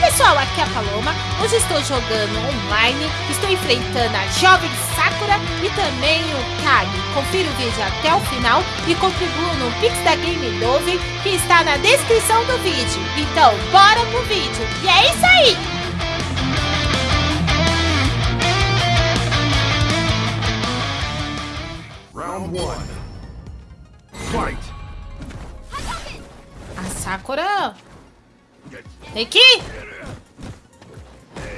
pessoal, aqui é a Paloma. Hoje estou jogando online, estou enfrentando a jovem Sakura e também o Kage. Confira o vídeo até o final e contribua no Pix da Game Dove que está na descrição do vídeo. Então, bora pro vídeo. E é isso aí! Round one. Fight. A Sakura tem que ir.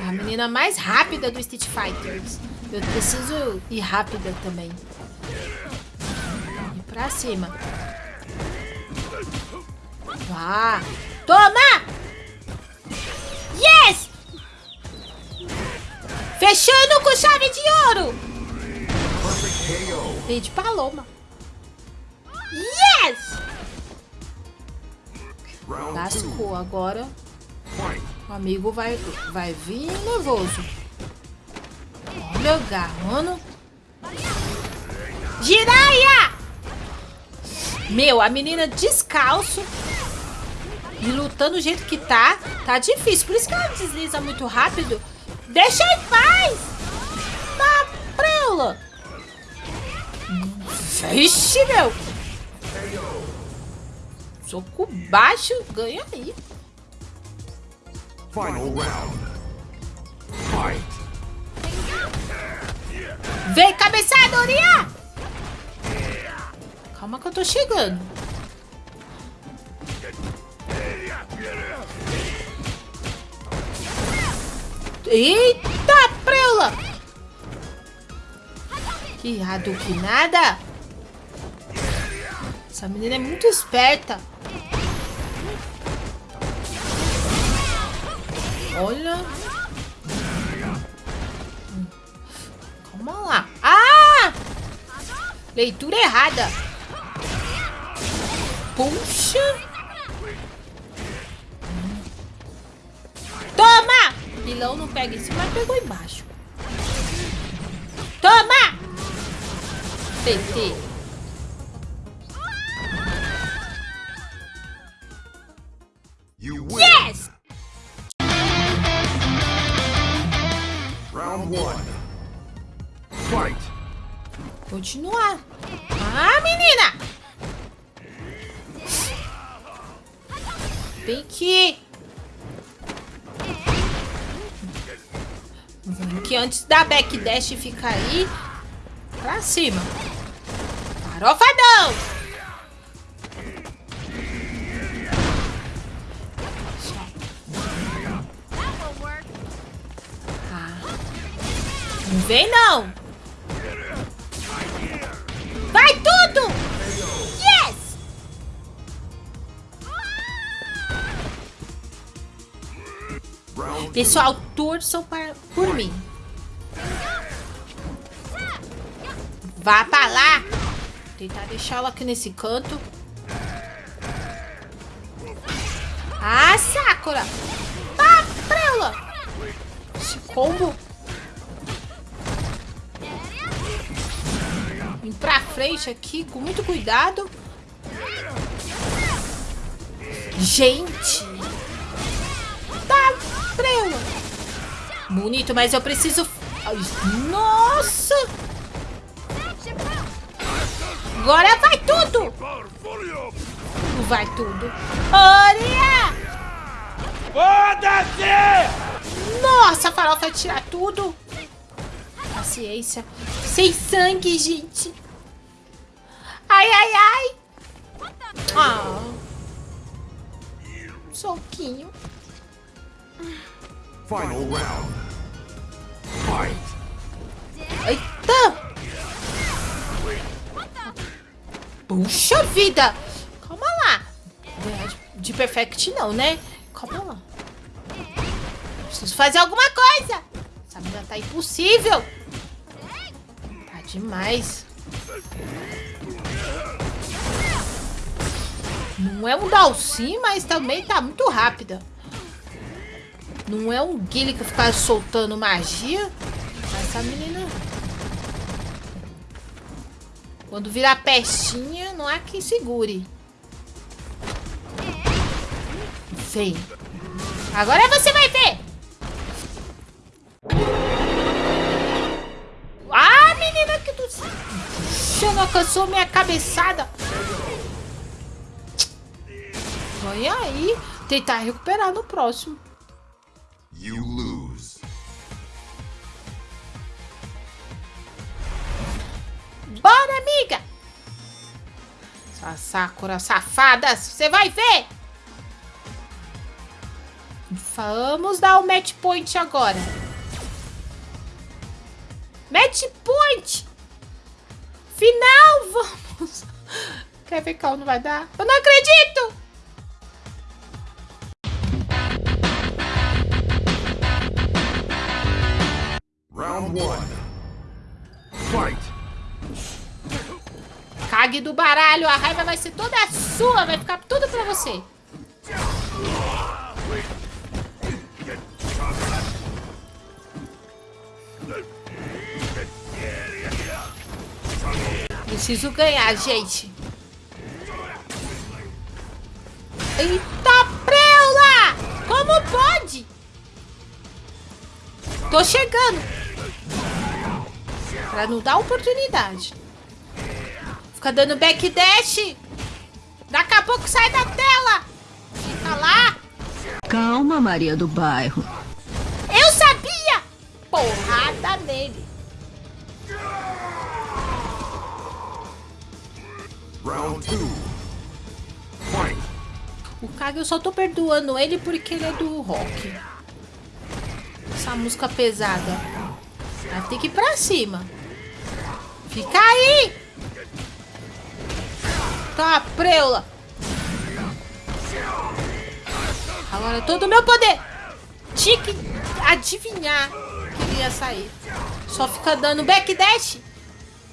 A menina mais rápida do Street Fighters. Eu preciso ir rápida também. Ir pra cima. Vá. Toma! Yes! Fechando com chave de ouro! Veio de paloma. Yes! Lascou agora. O amigo vai, vai vir nervoso. Olha, agarrando. Jiraya! Meu, a menina descalço e lutando do jeito que tá, tá difícil. Por isso que ela desliza muito rápido. Deixa em paz! Tá preula! Vixe, meu! Soco baixo, ganha aí. Final round. Fight. Vem, cabeçada, Uriah! Calma que eu tô chegando. Eita, preula! Que que nada! Essa menina é muito esperta. Olha. Calma lá. Ah! Leitura errada. Puxa. Toma! Pilão não pega em cima, mas pegou embaixo. Toma! PT. Continuar. Ah, menina! Tem que... Que antes da backdash ficar aí, pra cima. Farofadão! Ah. Não vem não! Tudo! Yes! Pessoal, torçam para, por mim. Vá pra lá. Tentar deixar ela aqui nesse canto. Ah, Sakura! Vá pra ela! Esse combo. Vim pra frente aqui com muito cuidado. Gente! Tá pra ela. Bonito, mas eu preciso... Nossa! Agora vai tudo! Não vai tudo. Olha! Foda-se! Nossa, a farofa tirar tudo. Paciência. Sem sangue, gente. Ai, ai, ai. Ah. Soquinho. Final round. Fight. Eita! Puxa vida! Calma lá. De- De perfect não, né? Calma lá. Preciso fazer alguma coisa. Essa menina tá impossível. Demais. Não é um Dalsim, mas também tá muito rápida. Não é um Guile que ficar soltando magia. Essa menina... Quando virar pestinha, não há quem segure. Vem. Agora você vai ver. Puxa, não alcançou minha cabeçada. Vai aí. Tentar recuperar no próximo. You lose. Bora, amiga! Essa Sakura safada, você vai ver! Vamos dar o match point agora. Match point! Final, vamos! Quer ver qual não vai dar? Eu não acredito! Round one. Fight. Cague do baralho, a raiva vai ser toda sua, vai ficar tudo pra você. Preciso ganhar, gente. Eita preula! Como pode? Tô chegando. Pra não dar oportunidade. Fica dando backdash. Daqui a pouco sai da tela. Fica lá. Calma, Maria do Bairro. Eu sabia! Porrada nele. Round two. Fight. O Kage eu só tô perdoando ele porque ele é do rock. Essa música pesada. Vai ter que ir pra cima. Fica aí! Tá, preula. Agora todo o meu poder. Tinha que adivinhar que ia sair. Só fica dando backdash.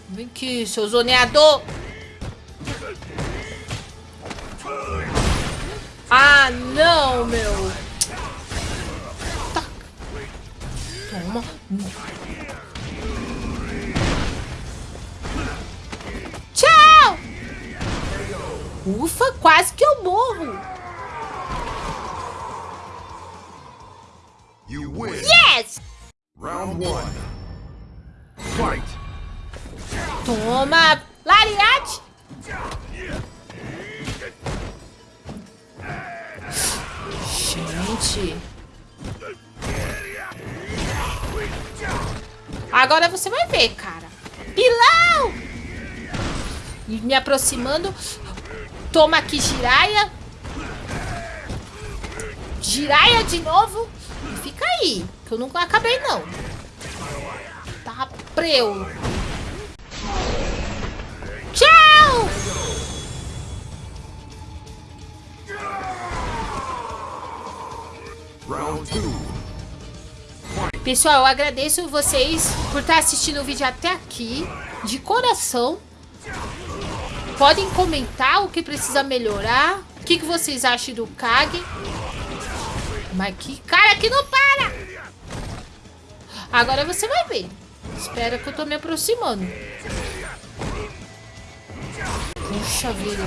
Vem aqui, seu zoneador. Ah, não, meu. Tá. Toma. Tchau! Ufa, quase que eu morro. You win. Yes! Round one. Fight. Toma, lariate. Gente. Agora você vai ver, cara. Pilão! Me aproximando. Toma aqui, giraia. Giraia de novo. Fica aí, que eu não acabei, não. Tá preu. Pessoal, eu agradeço vocês por estar assistindo o vídeo até aqui, de coração. Podem comentar o que precisa melhorar, o que, que vocês acham do Kage. Mas que cara que não para! Agora você vai ver. Espera que eu tô me aproximando. Puxa vida.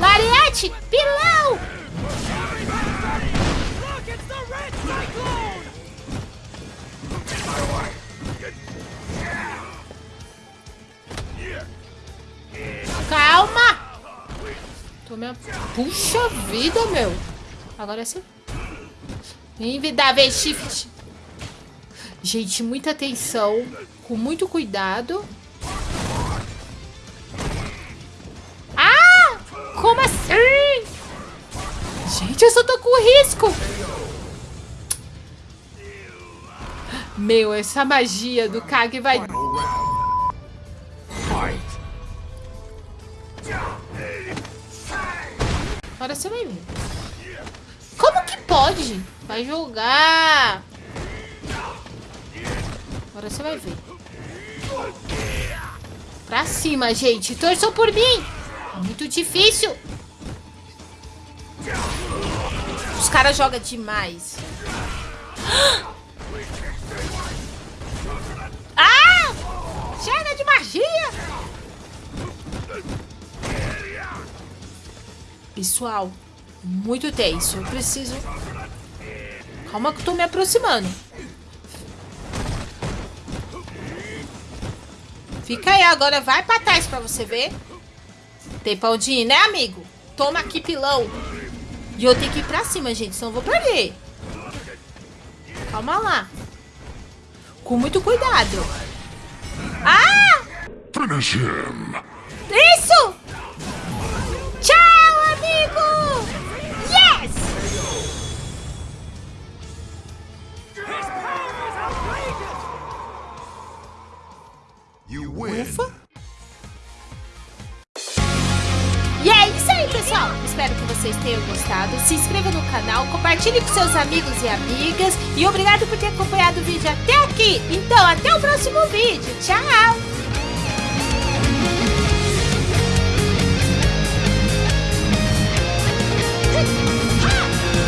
Lariete! Pilão! Calma! Tô me... Puxa vida, meu. Agora sim. Invidável shift. Gente, muita atenção. Com muito cuidado. Ah! Como assim? Gente, eu só tô com risco. Meu, essa magia do Kage vai... você vai ver. Como que pode? Vai jogar. Agora você vai ver. Pra cima, gente. Torçam por mim. Muito difícil. Os caras jogam demais. Ah! Pessoal, Muito tenso. Eu preciso... Calma que eu tô me aproximando. Fica aí agora. Vai pra trás pra você ver. Tem pra onde ir, né, amigo? Toma aqui, pilão. E eu tenho que ir pra cima, gente. Senão eu vou perder. Calma lá. Com muito cuidado. Ah! Finish him. Isso! Ufa. E é isso aí, pessoal. Espero que vocês tenham gostado. Se inscreva no canal, compartilhe com seus amigos e amigas. E obrigado por ter acompanhado o vídeo até aqui. Então, até o próximo vídeo. Tchau!